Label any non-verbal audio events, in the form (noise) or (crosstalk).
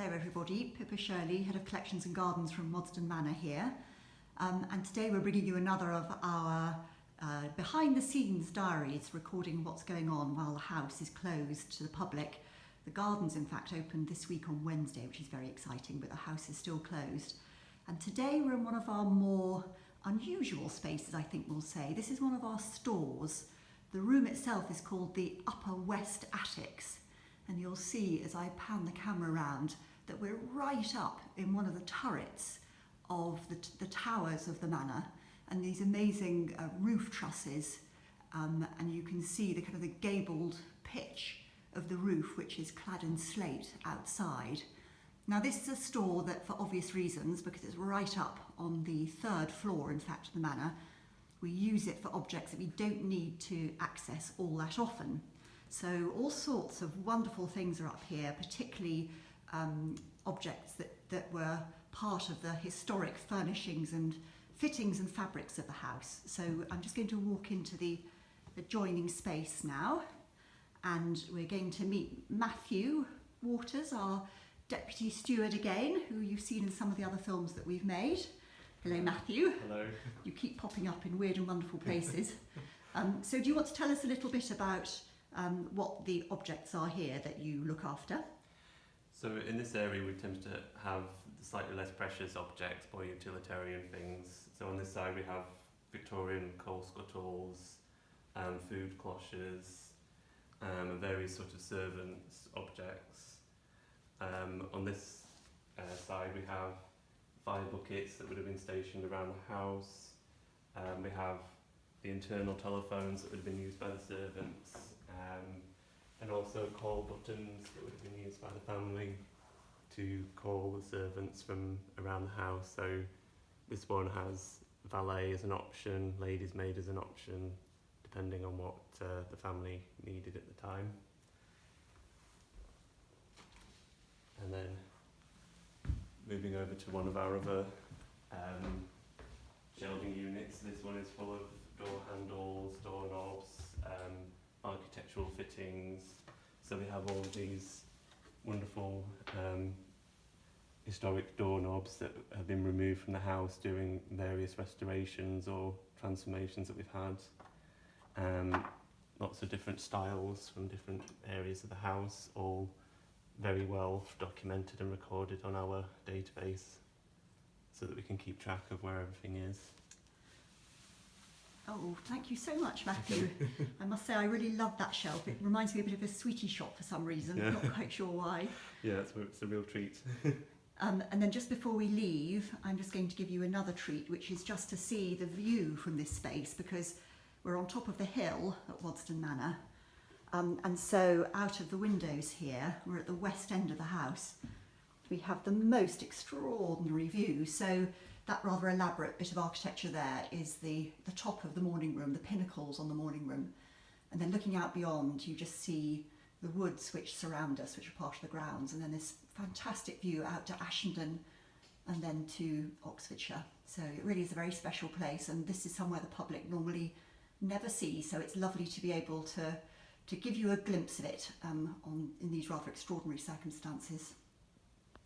Hello everybody, Pippa Shirley, Head of Collections and Gardens from Waddesdon Manor here. Um, and today we're bringing you another of our uh, behind the scenes diaries recording what's going on while the house is closed to the public. The gardens in fact opened this week on Wednesday which is very exciting but the house is still closed. And today we're in one of our more unusual spaces I think we'll say. This is one of our stores. The room itself is called the Upper West Attics and you'll see as I pan the camera around that we're right up in one of the turrets of the, the towers of the manor and these amazing uh, roof trusses um, and you can see the kind of the gabled pitch of the roof which is clad in slate outside. Now this is a store that for obvious reasons because it's right up on the third floor in fact of the manor we use it for objects that we don't need to access all that often. So all sorts of wonderful things are up here, particularly um, objects that, that were part of the historic furnishings and fittings and fabrics of the house. So I'm just going to walk into the adjoining space now and we're going to meet Matthew Waters, our Deputy Steward again, who you've seen in some of the other films that we've made. Hello Matthew. Hello. You keep popping up in weird and wonderful (laughs) places. um, so do you want to tell us a little bit about um, what the objects are here that you look after. So in this area we tend to have slightly less precious objects, more utilitarian things. So on this side we have Victorian coal scuttles, um, food cloches, um, and various sort of servants objects. Um, on this uh, side we have fire buckets that would have been stationed around the house. Um, we have the internal telephones that would have been used by the servants um, and also call buttons that would have been used by the family to call the servants from around the house. So this one has valet as an option, ladies maid as an option, depending on what uh, the family needed at the time. And then moving over to one of our other um, shelving units, this one is full of door handles, door knobs, um, architectural fittings. So we have all these wonderful um, historic doorknobs that have been removed from the house during various restorations or transformations that we've had. Um, lots of different styles from different areas of the house, all very well documented and recorded on our database so that we can keep track of where everything is. Oh, thank you so much, Matthew. (laughs) I must say, I really love that shelf. It reminds me a bit of a sweetie shop for some reason. Yeah. Not quite sure why. (laughs) Yeah, it's, it's a real treat. (laughs) um, and then just before we leave, I'm just going to give you another treat, which is just to see the view from this space because we're on top of the hill at Waddesdon Manor. Um, and so out of the windows here, we're at the west end of the house. We have the most extraordinary view. So that rather elaborate bit of architecture there is the, the top of the morning room, the pinnacles on the morning room. And then looking out beyond, you just see the woods which surround us, which are part of the grounds, and then this fantastic view out to Ashendon and then to Oxfordshire. So it really is a very special place, and this is somewhere the public normally never see, so it's lovely to be able to, to give you a glimpse of it um, on, in these rather extraordinary circumstances.